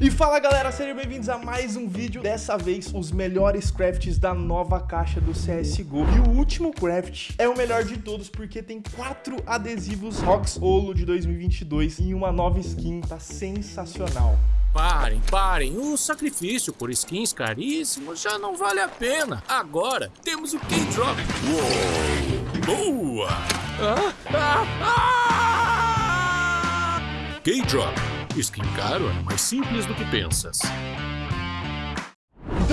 E fala galera, sejam bem-vindos a mais um vídeo. Dessa vez, os melhores crafts da nova caixa do CSGO E o último craft é o melhor de todos Porque tem quatro adesivos Rox Olo de 2022 E uma nova skin, tá sensacional. Parem, parem, o sacrifício por skins caríssimos já não vale a pena. Agora temos o K-Drop. Boa! Ah, ah, ah! K-Drop Skin caro é mais simples do que pensas.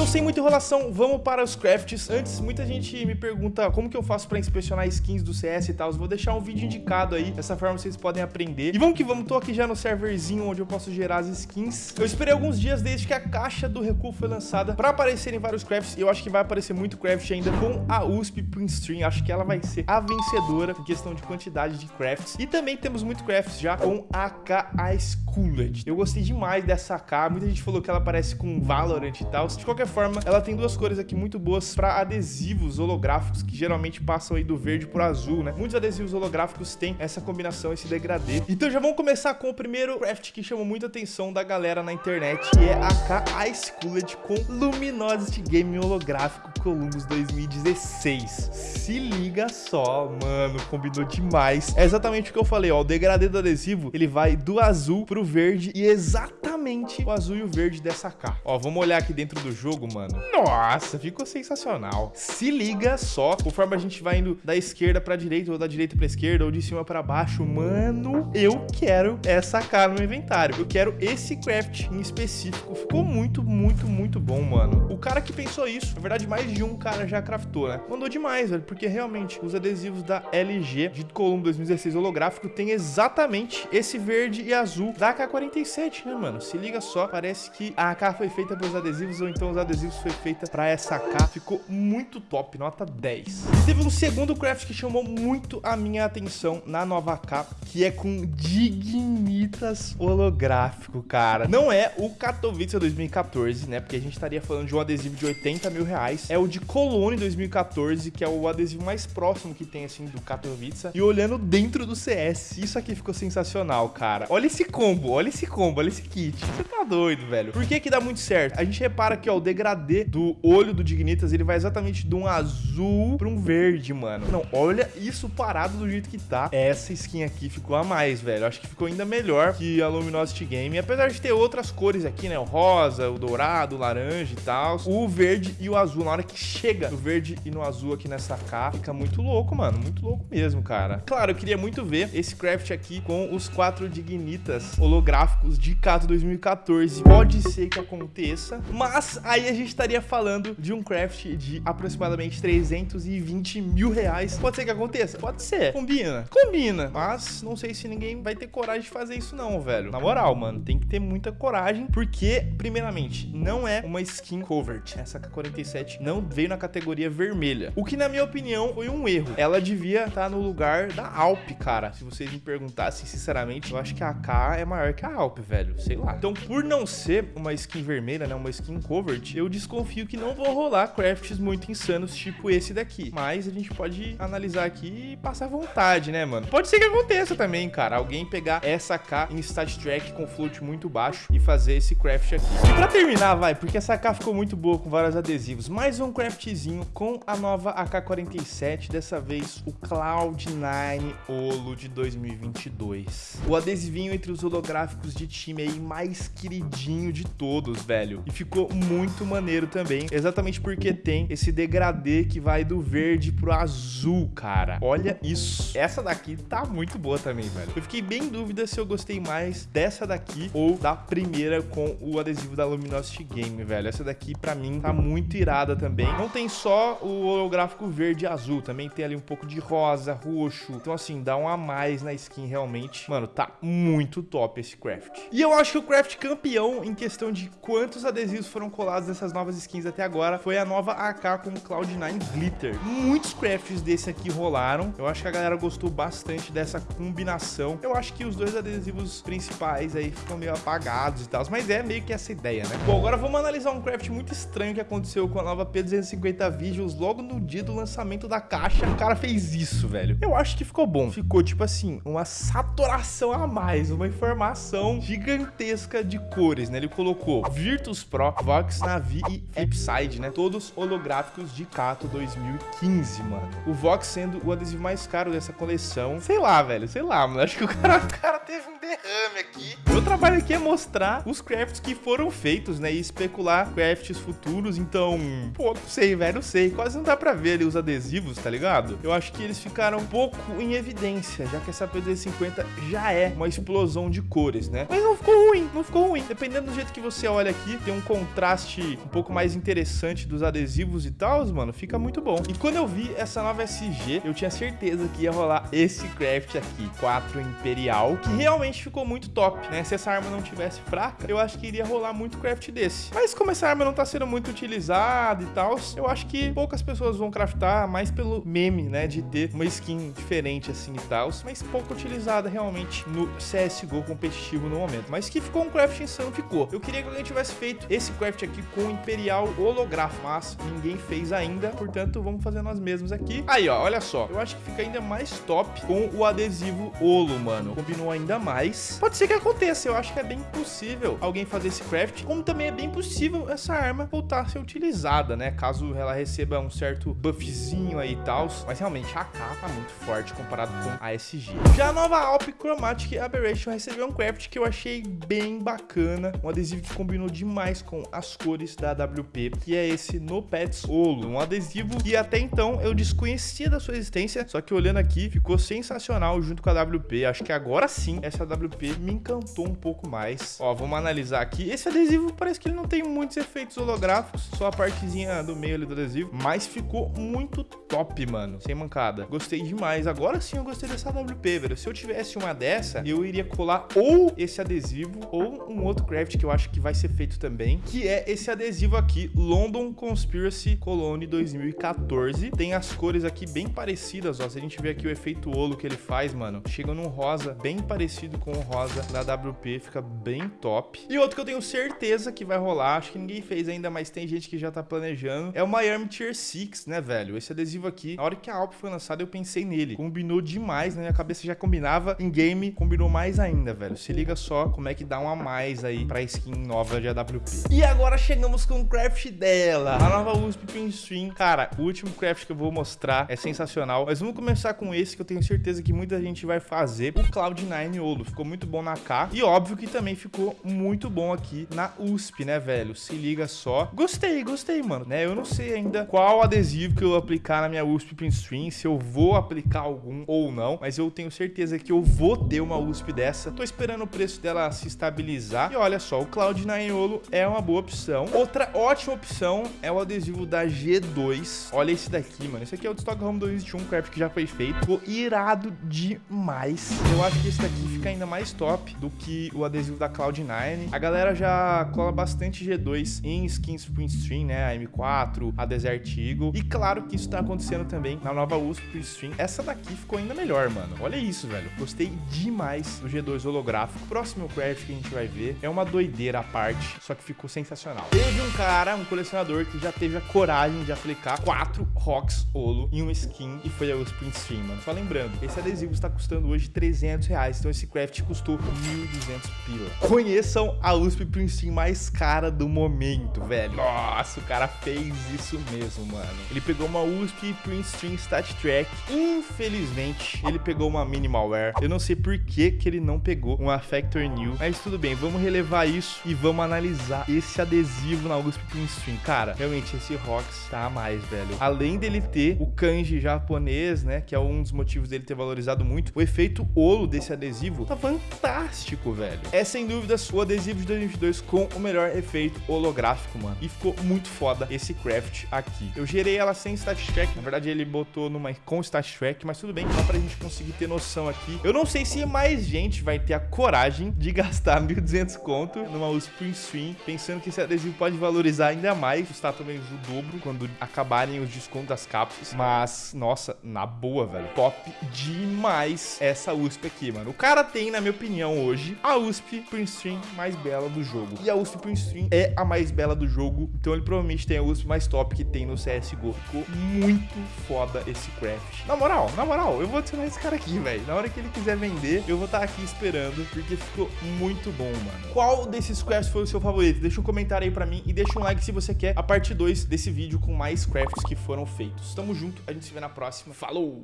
Então, sem muita enrolação, vamos para os crafts. Antes, muita gente me pergunta como que eu faço para inspecionar skins do CS e tal. vou deixar um vídeo indicado aí, dessa forma vocês podem aprender. E vamos que vamos, tô aqui já no serverzinho onde eu posso gerar as skins. Eu esperei alguns dias desde que a caixa do recuo foi lançada para aparecerem vários crafts. E eu acho que vai aparecer muito craft ainda com a USP Print Stream. Acho que ela vai ser a vencedora em questão de quantidade de crafts. E também temos muito crafts já com a AK Ice Cooled. Eu gostei demais dessa AK. Muita gente falou que ela parece com Valorant e tal. De qualquer qualquer forma, ela tem duas cores aqui muito boas para adesivos holográficos, que geralmente passam aí do verde pro azul, né? Muitos adesivos holográficos têm essa combinação, esse degradê. Então já vamos começar com o primeiro craft que chamou muita atenção da galera na internet, que é a K Ice Cooled com Luminosity Game holográfico Columbus 2016. Se liga só, mano, combinou demais. É exatamente o que eu falei, ó, o degradê do adesivo, ele vai do azul pro verde e exatamente o azul e o verde dessa K. Ó, vamos olhar aqui dentro do jogo jogo, mano. Nossa, ficou sensacional. Se liga só, conforme a gente vai indo da esquerda pra direita, ou da direita pra esquerda, ou de cima pra baixo, mano, eu quero essa cara no inventário. Eu quero esse craft em específico. Ficou muito, muito, muito bom, mano. O cara que pensou isso, na verdade, mais de um cara já craftou, né? Mandou demais, velho, porque realmente os adesivos da LG de Columbo 2016 holográfico tem exatamente esse verde e azul da AK-47, né, mano? Se liga só, parece que a AK foi feita pelos adesivos ou então os adesivos foi feita para essa K. Ficou muito top, nota 10. E teve um segundo craft que chamou muito a minha atenção na nova K, que é com Dignitas holográfico, cara. Não é o Katowice 2014, né? Porque a gente estaria falando de um adesivo de 80 mil reais. É o de Cologne 2014, que é o adesivo mais próximo que tem, assim, do Katowice. E olhando dentro do CS, isso aqui ficou sensacional, cara. Olha esse combo, olha esse combo, olha esse kit. Você tá doido, velho. Por que que dá muito certo? A gente repara que, ó, o degradê do olho do Dignitas, ele vai exatamente de um azul para um verde, mano. Não, olha isso parado do jeito que tá. Essa skin aqui ficou a mais, velho. Acho que ficou ainda melhor que a Luminosity Game. Apesar de ter outras cores aqui, né? O rosa, o dourado, o laranja e tal. O verde e o azul. Na hora que chega no verde e no azul aqui nessa K, fica muito louco, mano. Muito louco mesmo, cara. Claro, eu queria muito ver esse craft aqui com os quatro Dignitas holográficos de Cato 2014. Pode ser que aconteça, mas aí a gente estaria falando de um craft de aproximadamente 320 mil reais. Pode ser que aconteça? Pode ser. Combina. Combina. Mas não sei se ninguém vai ter coragem de fazer isso não, velho. Na moral, mano, tem que ter muita coragem, porque, primeiramente, não é uma skin covert. Essa K-47 não veio na categoria vermelha. O que, na minha opinião, foi um erro. Ela devia estar no lugar da Alp, cara. Se vocês me perguntassem, sinceramente, eu acho que a K é maior que a Alp, velho. Sei lá. Então, por não ser uma skin vermelha, né, uma skin covert, eu desconfio que não vão rolar crafts muito insanos, tipo esse daqui. Mas a gente pode analisar aqui e passar vontade, né, mano? Pode ser que aconteça também, cara. Alguém pegar essa K em stat track com float muito baixo e fazer esse craft aqui. E pra terminar, vai, porque essa K ficou muito boa com vários adesivos. Mais um craftzinho com a nova AK-47, dessa vez o Cloud9 Olo de 2022. O adesivinho entre os holográficos de time aí mais queridinho de todos, velho. E ficou muito maneiro também, exatamente porque tem esse degradê que vai do verde pro azul, cara. Olha isso. Essa daqui tá muito boa também, velho. Eu fiquei bem em dúvida se eu gostei mais dessa daqui ou da primeira com o adesivo da Luminosity Game, velho. Essa daqui, pra mim, tá muito irada também. Não tem só o holográfico verde e azul, também tem ali um pouco de rosa, roxo. Então, assim, dá um a mais na skin, realmente. Mano, tá muito top esse craft. E eu acho que o craft campeão em questão de quantos adesivos foram colados dessas novas skins até agora foi a nova AK com Cloud9 Glitter. Muitos crafts desse aqui rolaram. Eu acho que a galera gostou bastante dessa combinação. Eu acho que os dois adesivos principais aí ficam meio apagados e tal, mas é meio que essa ideia, né? Bom, agora vamos analisar um craft muito estranho que aconteceu com a nova P250 Visuals logo no dia do lançamento da caixa. O cara fez isso, velho. Eu acho que ficou bom. Ficou, tipo assim, uma saturação a mais, uma informação gigantesca de cores, né? Ele colocou Virtus Pro, Vox Navi e Flipside, né? Todos holográficos de Kato 2015, mano. O Vox sendo o adesivo mais caro dessa coleção. Sei lá, velho, sei lá, mano. Acho que o cara, o cara teve um derrame aqui. Meu trabalho aqui é mostrar os crafts que foram feitos, né? E especular crafts futuros. Então, pô, não sei, velho, não sei. Quase não dá pra ver ali os adesivos, tá ligado? Eu acho que eles ficaram um pouco em evidência, já que essa PD50 já é uma explosão de cores, né? Mas não ficou ruim, não ficou ruim. Dependendo do jeito que você olha aqui, tem um contraste um pouco mais interessante dos adesivos e tal, mano, fica muito bom. E quando eu vi essa nova SG, eu tinha certeza que ia rolar esse craft aqui, 4 Imperial, que realmente ficou muito top, né? Se essa arma não tivesse fraca, eu acho que iria rolar muito craft desse. Mas como essa arma não tá sendo muito utilizada e tal, eu acho que poucas pessoas vão craftar, mais pelo meme, né, de ter uma skin diferente assim e tal, mas pouco utilizada realmente no CSGO competitivo no momento. Mas que ficou um craft insano, ficou. Eu queria que alguém tivesse feito esse craft aqui com Imperial holográfico, mas ninguém fez ainda, portanto vamos fazer nós mesmos aqui. Aí, ó, olha só, eu acho que fica ainda mais top com o adesivo holo, mano. Combinou ainda mais. Pode ser que aconteça, eu acho que é bem possível alguém fazer esse craft, como também é bem possível essa arma voltar a ser utilizada, né? Caso ela receba um certo buffzinho aí e tal. Mas realmente a AK tá muito forte comparado com a SG. Já a nova Alp Chromatic Aberration recebeu um craft que eu achei bem bacana. Um adesivo que combinou demais com as cores da WP, que é esse No Pets Olo. Um adesivo que até então eu desconhecia da sua existência, só que olhando aqui ficou sensacional junto com a WP. Acho que agora sim essa WP me encantou um pouco mais. Ó, vamos analisar aqui. Esse adesivo parece que ele não tem muitos efeitos holográficos, só a partezinha do meio ali do adesivo, mas ficou muito top, mano. Sem mancada. Gostei demais. Agora sim eu gostei dessa WP, velho. Se eu tivesse uma dessa, eu iria colar ou esse adesivo ou um outro craft que eu acho que vai ser feito também, que é esse adesivo aqui, London Conspiracy Cologne 2014. Tem as cores aqui bem parecidas, ó. Se a gente ver aqui o efeito olo que ele faz, mano, chega num rosa bem parecido com o rosa da WP, fica bem top. E outro que eu tenho certeza que vai rolar, acho que ninguém fez ainda, mas tem gente que já tá planejando, é o Miami Tier 6, né, velho? Esse adesivo aqui, na hora que a Alp foi lançada, eu pensei nele. Combinou demais, na minha cabeça já combinava, em game combinou mais ainda, velho. Se liga só como é que dá um a mais aí pra skin nova de AWP. E agora chegamos com o craft dela, a nova USP Pin Stream. Cara, o último craft que eu vou mostrar é sensacional, mas vamos começar com esse que eu tenho certeza que muita gente vai fazer, o Cloud9 Olo. Ficou muito bom na K e óbvio que também ficou muito bom aqui na USP, né, velho? Se liga só. Gostei, gostei, mano, né? Eu não sei ainda qual adesivo que eu vou aplicar na minha USP Pin Stream, se eu vou aplicar algum ou não, mas eu tenho certeza que eu vou ter uma USP dessa. Tô esperando o preço dela se estabilizar. E olha só, o Cloud9 Olo é uma boa opção. Outra ótima opção é o adesivo da G2. Olha esse daqui, mano. Esse aqui é o Stockholm 2021 craft que já foi feito. Ficou irado demais. Eu acho que esse daqui fica ainda mais top do que o adesivo da Cloud9. A galera já cola bastante G2 em skins Print Stream, né? A M4, a Desert Eagle. E claro que isso tá acontecendo também na nova USP Print Stream. Essa daqui ficou ainda melhor, mano. Olha isso, velho. Gostei demais do G2 holográfico. Próximo craft que a gente vai ver é uma doideira à parte, só que ficou sensacional. Teve um cara, um colecionador, que já teve a coragem de aplicar quatro Rocks Holo em uma skin e foi a USP Print Stream, mano. Só lembrando, esse adesivo está custando hoje 300 reais, então esse craft custou 1.200 pila. Conheçam a USP Stream mais cara do momento, velho. Nossa, o cara fez isso mesmo, mano. Ele pegou uma USP Stream Stat Track. Infelizmente, ele pegou uma Minimalware. Eu não sei por que, que ele não pegou uma Factor New, mas tudo bem, vamos relevar isso e vamos analisar esse adesivo na USP Stream. Cara, realmente esse Rox tá a mais, velho. Além dele ter o kanji japonês, né, que é um dos motivos dele ter valorizado muito, o efeito olo desse adesivo adesivo tá fantástico, velho. É sem dúvida o adesivo de 2022 com o melhor efeito holográfico, mano. E ficou muito foda esse craft aqui. Eu gerei ela sem stat track, na verdade ele botou numa com stat track, mas tudo bem, só pra gente conseguir ter noção aqui. Eu não sei se mais gente vai ter a coragem de gastar 1.200 conto numa USP Stream, pensando que esse adesivo pode valorizar ainda mais, custar talvez o dobro quando acabarem os descontos das cápsulas. Mas, nossa, na boa, velho. Top demais essa USP aqui, mano. O cara tem, na minha opinião, hoje, a USP Prince Stream mais bela do jogo. E a USP Prince Stream é a mais bela do jogo, então ele provavelmente tem a USP mais top que tem no CSGO. Ficou muito foda esse craft. Na moral, na moral, eu vou adicionar esse cara aqui, velho. Na hora que ele quiser vender, eu vou estar tá aqui esperando, porque ficou muito bom, mano. Qual desses crafts foi o seu favorito? Deixa um comentário aí pra mim e deixa um like se você quer a parte 2 desse vídeo com mais crafts que foram feitos. Tamo junto, a gente se vê na próxima. Falou!